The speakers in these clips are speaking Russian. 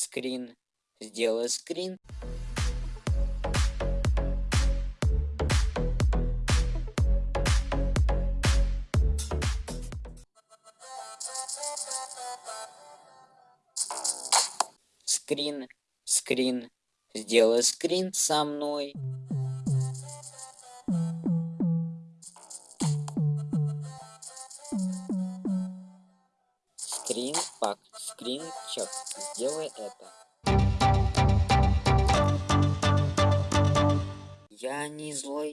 скрин. Сделай скрин. Скрин. Скрин. Сделай скрин со мной. Скрин, пак, скрин, чек. Сделай это. Я не злой.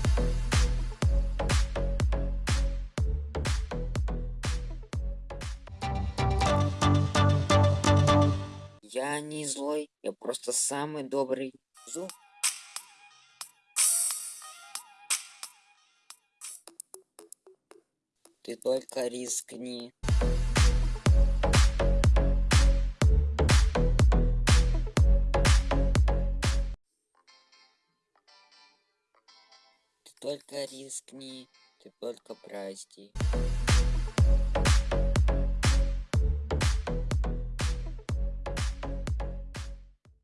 Я не злой, я просто самый добрый зуб. Ты только рискни. Только рискни, ты только прости.